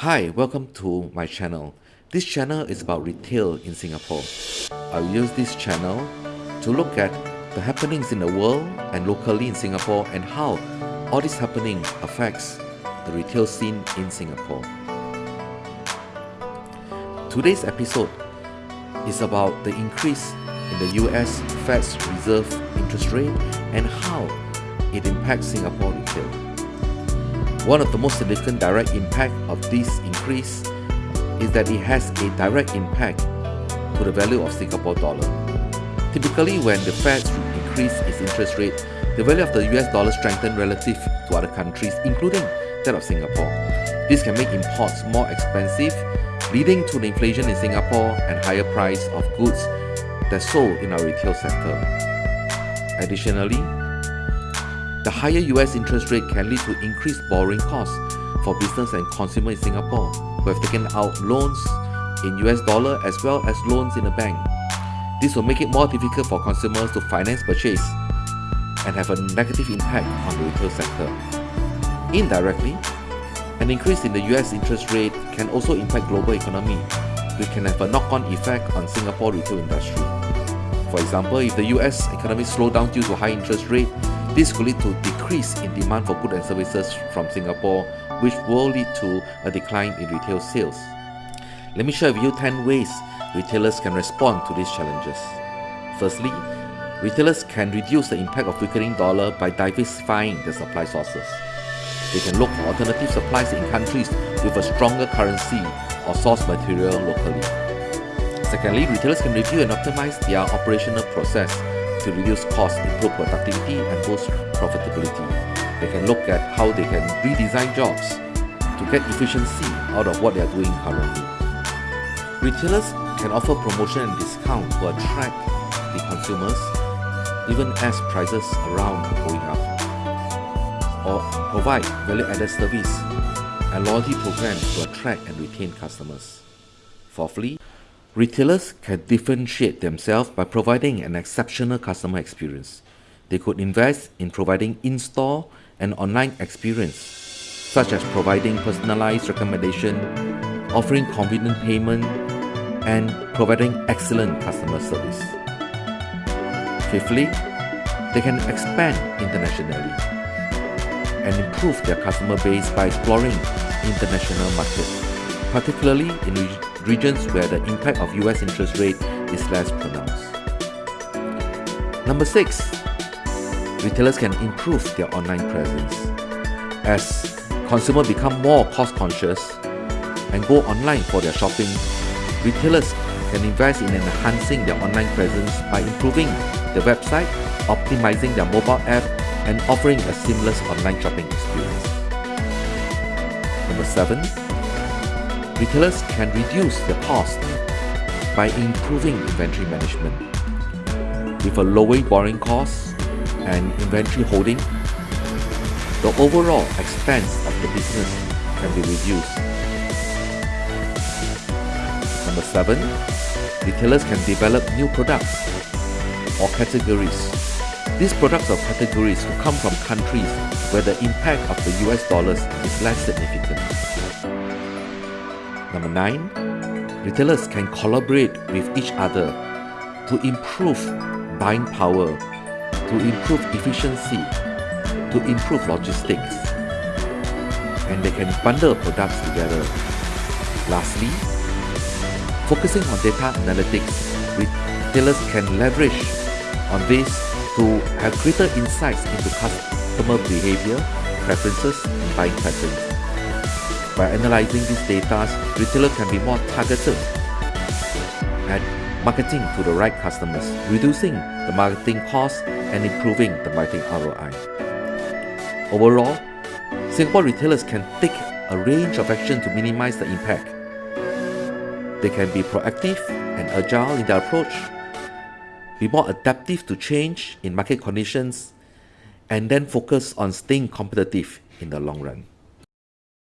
Hi, welcome to my channel. This channel is about retail in Singapore. I'll use this channel to look at the happenings in the world and locally in Singapore and how all this happening affects the retail scene in Singapore. Today's episode is about the increase in the US Fed's reserve interest rate and how it impacts Singapore retail. One of the most significant direct impact of this increase is that it has a direct impact to the value of Singapore dollar. Typically, when the Fed increase its interest rate, the value of the US dollar strengthens relative to other countries, including that of Singapore. This can make imports more expensive, leading to the inflation in Singapore and higher price of goods that sold in our retail sector. Additionally, the higher US interest rate can lead to increased borrowing costs for business and consumer in Singapore who have taken out loans in US dollar as well as loans in a bank. This will make it more difficult for consumers to finance purchase and have a negative impact on the retail sector. Indirectly, an increase in the US interest rate can also impact global economy, which can have a knock-on effect on Singapore retail industry. For example, if the US economy slows down due to high interest rate, this could lead to a decrease in demand for goods and services from Singapore, which will lead to a decline in retail sales. Let me share with you 10 ways retailers can respond to these challenges. Firstly, retailers can reduce the impact of weakening dollar by diversifying their supply sources. They can look for alternative supplies in countries with a stronger currency or source material locally. Secondly, retailers can review and optimize their operational process to reduce costs, improve productivity, and boost profitability. They can look at how they can redesign jobs to get efficiency out of what they are doing currently. Retailers can offer promotion and discount to attract the consumers even as prices around are going up or provide value-added service and loyalty programs to attract and retain customers. Fourthly, Retailers can differentiate themselves by providing an exceptional customer experience. They could invest in providing in-store and online experience, such as providing personalized recommendation, offering convenient payment, and providing excellent customer service. Fifthly, they can expand internationally and improve their customer base by exploring international markets, particularly in regions where the impact of US interest rate is less pronounced. Number 6. Retailers can improve their online presence. As consumers become more cost conscious and go online for their shopping, retailers can invest in enhancing their online presence by improving the website, optimizing their mobile app, and offering a seamless online shopping experience. Number 7 retailers can reduce their cost by improving inventory management. With a lower borrowing cost and inventory holding, the overall expense of the business can be reduced. Number 7. Retailers can develop new products or categories. These products or categories will come from countries where the impact of the US dollars is less significant. Number 9. Retailers can collaborate with each other to improve buying power, to improve efficiency, to improve logistics, and they can bundle products together. Lastly, focusing on data analytics, retailers can leverage on this to have greater insights into customer behavior, preferences, and buying patterns. By analyzing these data, retailers can be more targeted at marketing to the right customers, reducing the marketing costs and improving the marketing ROI. Overall, Singapore retailers can take a range of action to minimize the impact. They can be proactive and agile in their approach, be more adaptive to change in market conditions, and then focus on staying competitive in the long run.